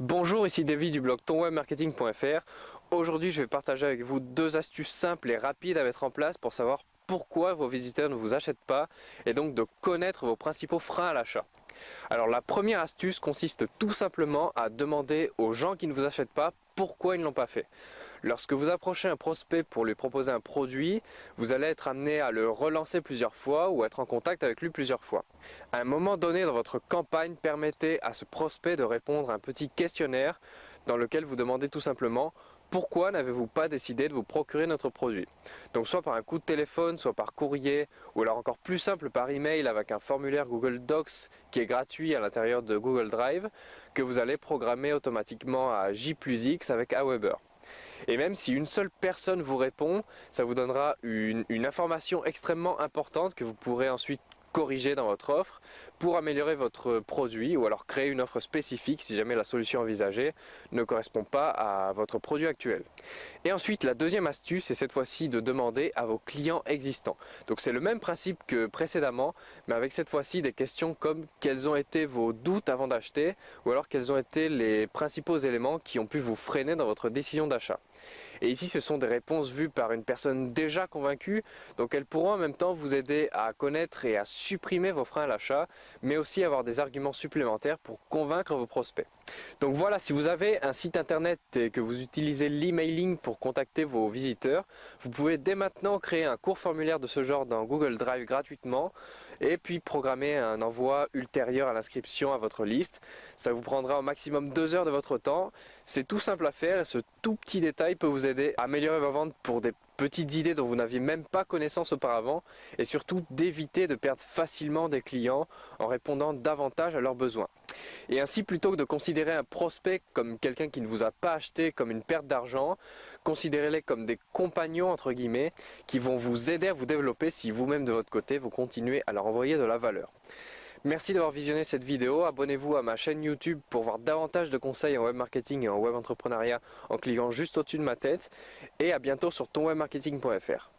Bonjour, ici David du blog tonwebmarketing.fr. Aujourd'hui, je vais partager avec vous deux astuces simples et rapides à mettre en place pour savoir pourquoi vos visiteurs ne vous achètent pas et donc de connaître vos principaux freins à l'achat. Alors la première astuce consiste tout simplement à demander aux gens qui ne vous achètent pas pourquoi ils ne l'ont pas fait. Lorsque vous approchez un prospect pour lui proposer un produit, vous allez être amené à le relancer plusieurs fois ou être en contact avec lui plusieurs fois. À un moment donné dans votre campagne, permettez à ce prospect de répondre à un petit questionnaire dans lequel vous demandez tout simplement pourquoi n'avez-vous pas décidé de vous procurer notre produit? Donc soit par un coup de téléphone, soit par courrier, ou alors encore plus simple par email avec un formulaire Google Docs qui est gratuit à l'intérieur de Google Drive que vous allez programmer automatiquement à J plus X avec Aweber. Et même si une seule personne vous répond, ça vous donnera une, une information extrêmement importante que vous pourrez ensuite corriger dans votre offre pour améliorer votre produit ou alors créer une offre spécifique si jamais la solution envisagée ne correspond pas à votre produit actuel. Et ensuite la deuxième astuce est cette fois-ci de demander à vos clients existants. Donc c'est le même principe que précédemment mais avec cette fois-ci des questions comme quels ont été vos doutes avant d'acheter ou alors quels ont été les principaux éléments qui ont pu vous freiner dans votre décision d'achat. Et ici, ce sont des réponses vues par une personne déjà convaincue, donc elles pourront en même temps vous aider à connaître et à supprimer vos freins à l'achat, mais aussi avoir des arguments supplémentaires pour convaincre vos prospects. Donc voilà, si vous avez un site internet et que vous utilisez l'emailing pour contacter vos visiteurs, vous pouvez dès maintenant créer un court formulaire de ce genre dans Google Drive gratuitement et puis programmer un envoi ultérieur à l'inscription à votre liste. Ça vous prendra au maximum deux heures de votre temps. C'est tout simple à faire et ce tout petit détail peut vous aider à améliorer vos ventes pour des petites idées dont vous n'aviez même pas connaissance auparavant et surtout d'éviter de perdre facilement des clients en répondant davantage à leurs besoins. Et ainsi, plutôt que de considérer un prospect comme quelqu'un qui ne vous a pas acheté comme une perte d'argent, considérez-les comme des compagnons entre guillemets qui vont vous aider à vous développer si vous-même de votre côté vous continuez à leur envoyer de la valeur. Merci d'avoir visionné cette vidéo, abonnez-vous à ma chaîne YouTube pour voir davantage de conseils en web marketing et en web entrepreneuriat en cliquant juste au-dessus de ma tête et à bientôt sur tonwebmarketing.fr.